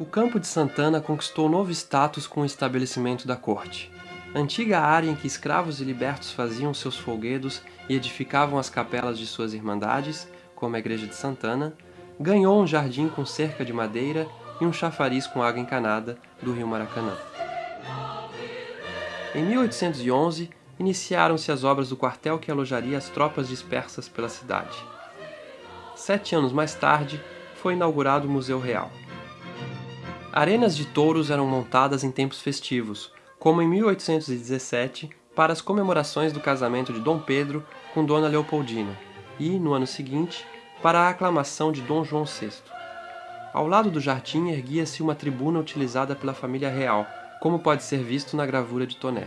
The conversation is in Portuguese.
O Campo de Santana conquistou novo status com o estabelecimento da corte. Antiga área em que escravos e libertos faziam seus folguedos e edificavam as capelas de suas irmandades, como a Igreja de Santana, ganhou um jardim com cerca de madeira e um chafariz com água encanada do rio Maracanã. Em 1811, iniciaram-se as obras do quartel que alojaria as tropas dispersas pela cidade. Sete anos mais tarde, foi inaugurado o Museu Real. Arenas de touros eram montadas em tempos festivos, como em 1817, para as comemorações do casamento de Dom Pedro com Dona Leopoldina, e, no ano seguinte, para a aclamação de Dom João VI. Ao lado do jardim erguia-se uma tribuna utilizada pela família real, como pode ser visto na gravura de Toné.